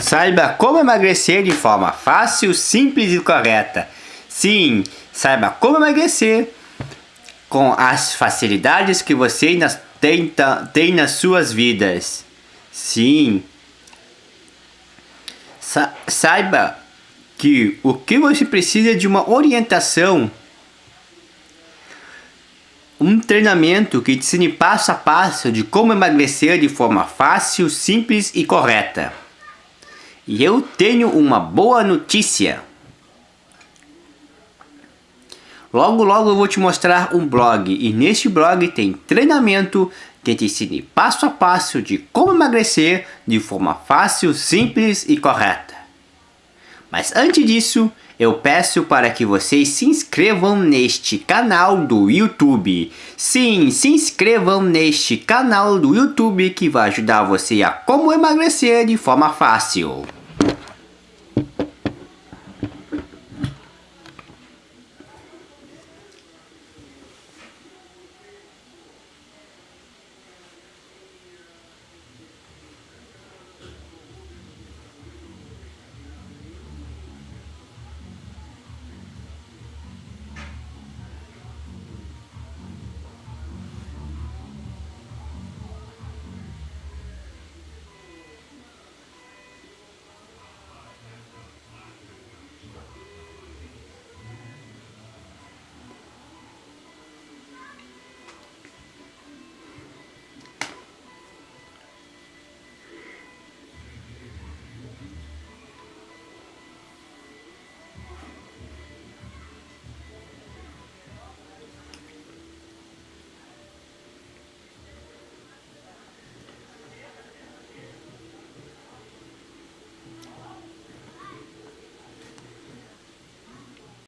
Saiba como emagrecer de forma fácil, simples e correta. Sim, saiba como emagrecer com as facilidades que você tem, tem nas suas vidas. Sim. Sa saiba que o que você precisa é de uma orientação um treinamento que te ensine passo a passo de como emagrecer de forma fácil, simples e correta. E eu tenho uma boa notícia. Logo logo eu vou te mostrar um blog e neste blog tem treinamento que te ensine passo a passo de como emagrecer de forma fácil, simples e correta. Mas antes disso, eu peço para que vocês se inscrevam neste canal do YouTube. Sim, se inscrevam neste canal do YouTube que vai ajudar você a como emagrecer de forma fácil.